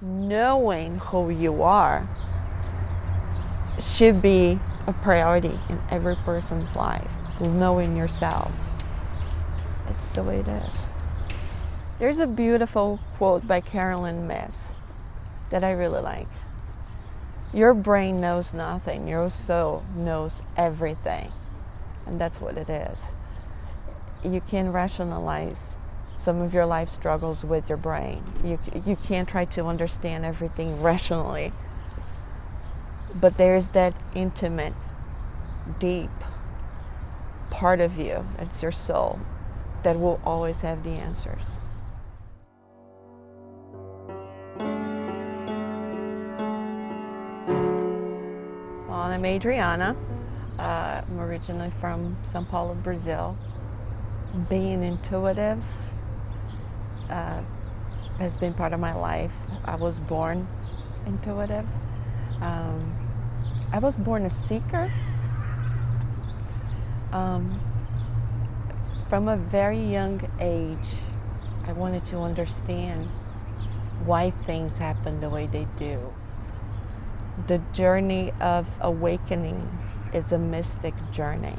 knowing who you are should be a priority in every person's life. Knowing yourself. It's the way it is. There's a beautiful quote by Caroline Myss that I really like. Your brain knows nothing, your soul knows everything. And that's what it is. You can rationalize some of your life struggles with your brain. You, you can't try to understand everything rationally. But there's that intimate, deep part of you, it's your soul, that will always have the answers. Well, I'm Adriana. Uh, I'm originally from Sao Paulo, Brazil. Being intuitive uh, has been part of my life. I was born intuitive. Um, I was born a seeker. Um, from a very young age, I wanted to understand why things happen the way they do. The journey of awakening is a mystic journey.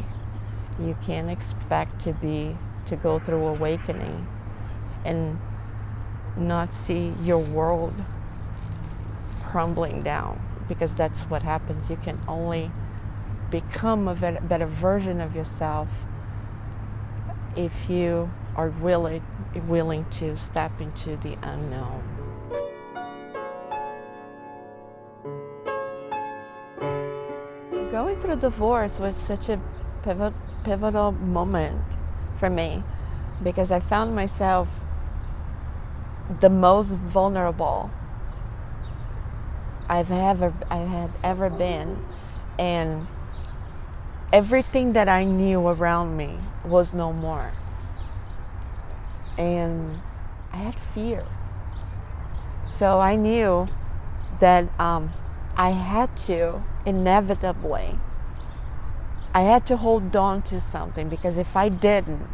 You can't expect to be to go through awakening and not see your world crumbling down because that's what happens. You can only become a better version of yourself if you are willing, willing to step into the unknown. Going through divorce was such a pivotal moment for me because I found myself the most vulnerable I've ever I had ever been. And everything that I knew around me was no more. And I had fear. So I knew that um, I had to inevitably I had to hold on to something because if I didn't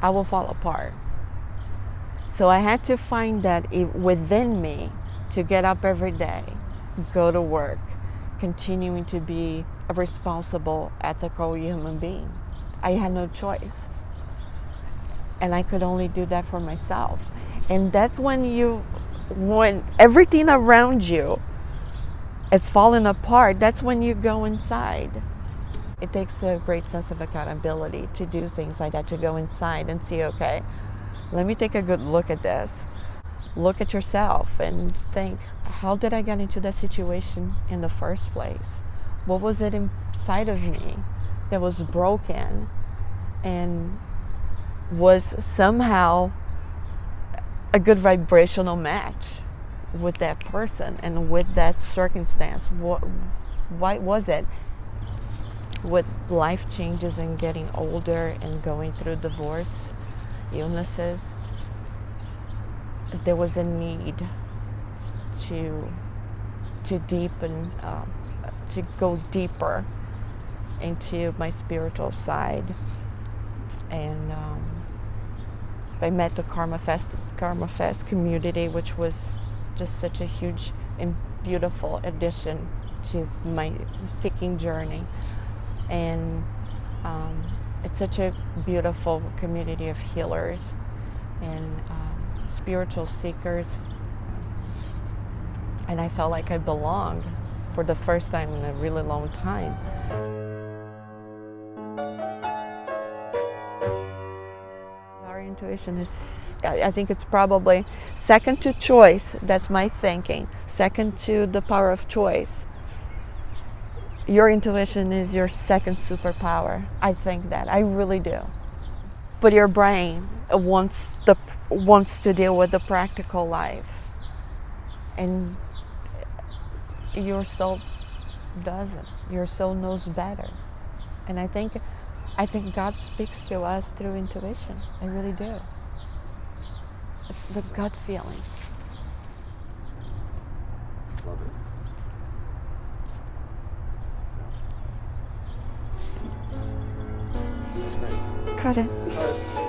I will fall apart so I had to find that within me to get up every day go to work, continuing to be a responsible, ethical human being. I had no choice. And I could only do that for myself. And that's when you, when everything around you is falling apart, that's when you go inside. It takes a great sense of accountability to do things like that, to go inside and see, okay, let me take a good look at this look at yourself and think, how did I get into that situation in the first place? What was it inside of me that was broken and was somehow a good vibrational match with that person and with that circumstance? What, why was it? With life changes and getting older and going through divorce, illnesses, there was a need to to deepen, um, to go deeper into my spiritual side, and um, I met the Karma Fest Karma Fest community, which was just such a huge and beautiful addition to my seeking journey, and um, it's such a beautiful community of healers, and. Um, spiritual seekers. And I felt like I belonged for the first time in a really long time. Our intuition is, I think it's probably second to choice, that's my thinking, second to the power of choice. Your intuition is your second superpower. I think that, I really do. But your brain wants the wants to deal with the practical life. And your soul doesn't. Your soul knows better. And i think i think god speaks to us through intuition. I really do. It's the gut feeling. Love it Got it.